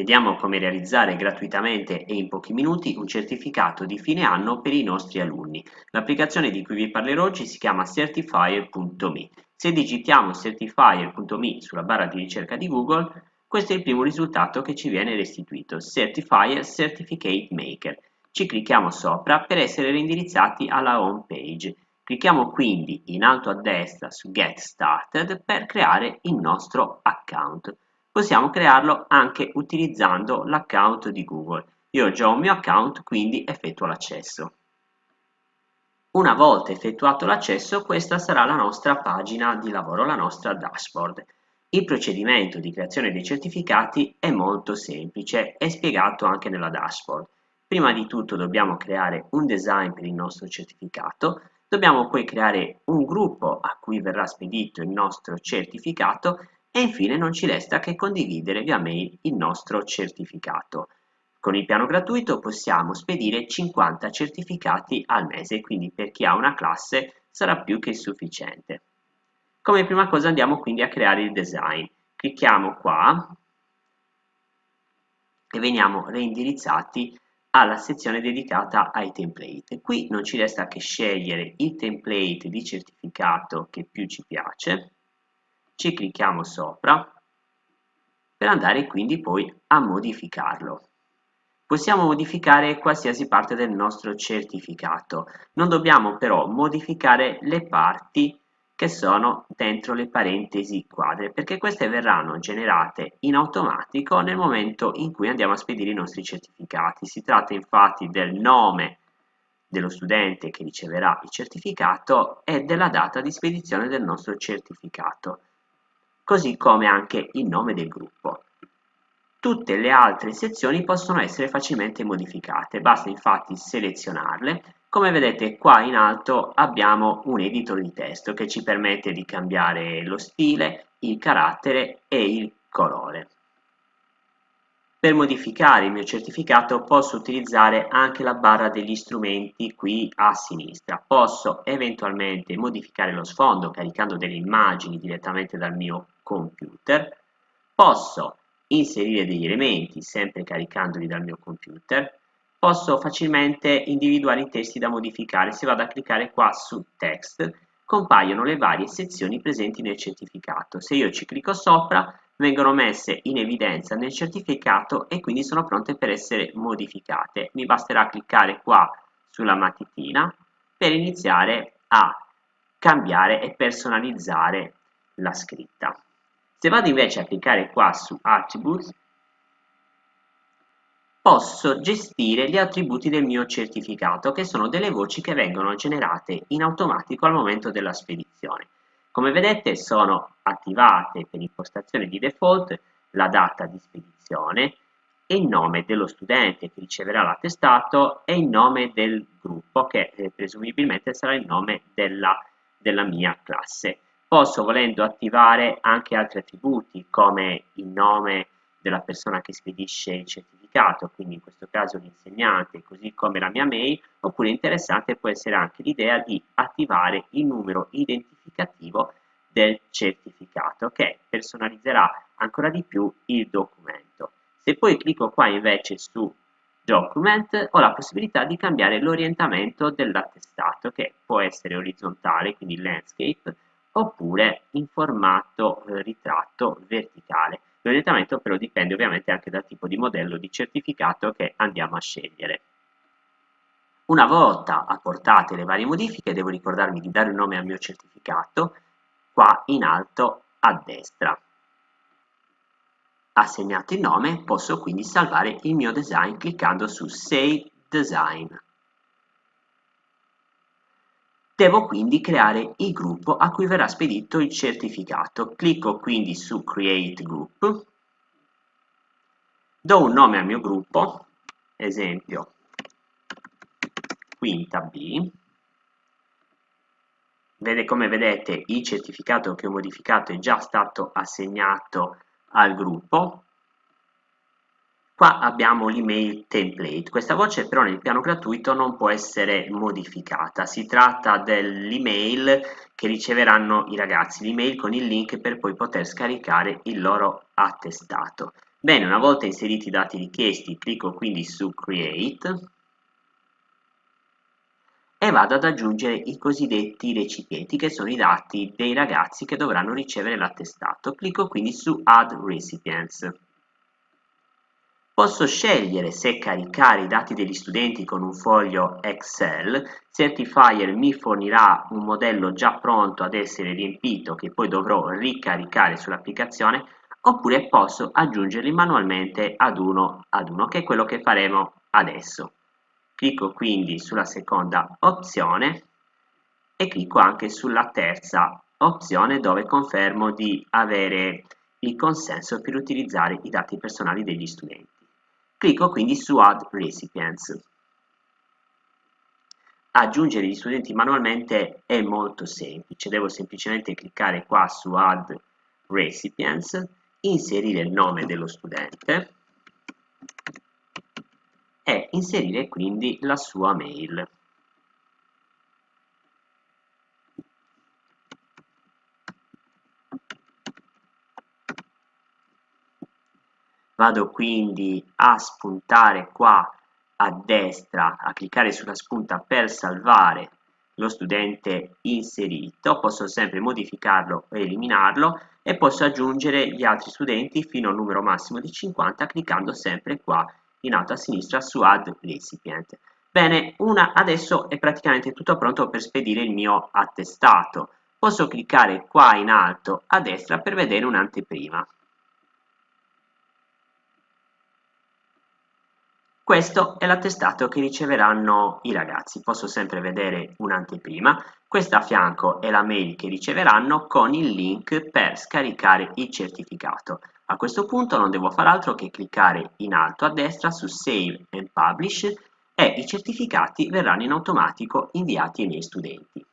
Vediamo come realizzare gratuitamente e in pochi minuti un certificato di fine anno per i nostri alunni. L'applicazione di cui vi parlerò oggi si chiama Certifier.me. Se digitiamo Certifier.me sulla barra di ricerca di Google, questo è il primo risultato che ci viene restituito, Certifier Certificate Maker. Ci clicchiamo sopra per essere reindirizzati alla home page. Clicchiamo quindi in alto a destra su Get Started per creare il nostro account. Possiamo crearlo anche utilizzando l'account di Google. Io ho già un mio account, quindi effettuo l'accesso. Una volta effettuato l'accesso, questa sarà la nostra pagina di lavoro, la nostra dashboard. Il procedimento di creazione dei certificati è molto semplice, è spiegato anche nella dashboard. Prima di tutto dobbiamo creare un design per il nostro certificato, Dobbiamo poi creare un gruppo a cui verrà spedito il nostro certificato e infine non ci resta che condividere via mail il nostro certificato. Con il piano gratuito possiamo spedire 50 certificati al mese, quindi per chi ha una classe sarà più che sufficiente. Come prima cosa andiamo quindi a creare il design. Clicchiamo qua e veniamo reindirizzati alla sezione dedicata ai template. Qui non ci resta che scegliere il template di certificato che più ci piace, ci clicchiamo sopra per andare quindi poi a modificarlo. Possiamo modificare qualsiasi parte del nostro certificato, non dobbiamo però modificare le parti che sono dentro le parentesi quadre, perché queste verranno generate in automatico nel momento in cui andiamo a spedire i nostri certificati. Si tratta infatti del nome dello studente che riceverà il certificato e della data di spedizione del nostro certificato, così come anche il nome del gruppo. Tutte le altre sezioni possono essere facilmente modificate, basta infatti selezionarle come vedete qua in alto abbiamo un editor di testo che ci permette di cambiare lo stile, il carattere e il colore. Per modificare il mio certificato posso utilizzare anche la barra degli strumenti qui a sinistra. Posso eventualmente modificare lo sfondo caricando delle immagini direttamente dal mio computer. Posso inserire degli elementi sempre caricandoli dal mio computer posso facilmente individuare i testi da modificare. Se vado a cliccare qua su text, compaiono le varie sezioni presenti nel certificato. Se io ci clicco sopra, vengono messe in evidenza nel certificato e quindi sono pronte per essere modificate. Mi basterà cliccare qua sulla matitina per iniziare a cambiare e personalizzare la scritta. Se vado invece a cliccare qua su Attributes, posso gestire gli attributi del mio certificato, che sono delle voci che vengono generate in automatico al momento della spedizione. Come vedete sono attivate per impostazione di default la data di spedizione e il nome dello studente che riceverà l'attestato e il nome del gruppo che eh, presumibilmente sarà il nome della, della mia classe. Posso volendo attivare anche altri attributi come il nome della persona che spedisce il certificato, quindi in questo caso l'insegnante, così come la mia mail, oppure interessante può essere anche l'idea di attivare il numero identificativo del certificato che personalizzerà ancora di più il documento. Se poi clicco qua invece su Document ho la possibilità di cambiare l'orientamento dell'attestato che può essere orizzontale, quindi landscape, oppure in formato eh, ritratto verticale. L'orientamento però dipende ovviamente anche dal tipo di modello di certificato che andiamo a scegliere. Una volta apportate le varie modifiche devo ricordarmi di dare un nome al mio certificato qua in alto a destra. Assegnato il nome posso quindi salvare il mio design cliccando su Save Design. Devo quindi creare il gruppo a cui verrà spedito il certificato. Clicco quindi su Create Group, do un nome al mio gruppo, esempio quinta B, Vede, come vedete il certificato che ho modificato è già stato assegnato al gruppo. Qua abbiamo l'email template, questa voce però nel piano gratuito non può essere modificata, si tratta dell'email che riceveranno i ragazzi, l'email con il link per poi poter scaricare il loro attestato. Bene, una volta inseriti i dati richiesti, clicco quindi su Create vado ad aggiungere i cosiddetti recipienti, che sono i dati dei ragazzi che dovranno ricevere l'attestato. Clicco quindi su Add Recipients. Posso scegliere se caricare i dati degli studenti con un foglio Excel, Certifier mi fornirà un modello già pronto ad essere riempito che poi dovrò ricaricare sull'applicazione oppure posso aggiungerli manualmente ad uno ad uno che è quello che faremo adesso. Clicco quindi sulla seconda opzione e clicco anche sulla terza opzione dove confermo di avere il consenso per utilizzare i dati personali degli studenti. Clicco quindi su Add Recipients. Aggiungere gli studenti manualmente è molto semplice, devo semplicemente cliccare qua su Add Recipients, inserire il nome dello studente e inserire quindi la sua mail. Vado quindi a spuntare qua a destra, a cliccare sulla spunta per salvare lo studente inserito, posso sempre modificarlo e eliminarlo e posso aggiungere gli altri studenti fino a un numero massimo di 50 cliccando sempre qua in alto a sinistra su Add Recipient. Bene, una, adesso è praticamente tutto pronto per spedire il mio attestato. Posso cliccare qua in alto a destra per vedere un'anteprima. Questo è l'attestato che riceveranno i ragazzi, posso sempre vedere un'anteprima, questa a fianco è la mail che riceveranno con il link per scaricare il certificato. A questo punto non devo fare altro che cliccare in alto a destra su Save and Publish e i certificati verranno in automatico inviati ai miei studenti.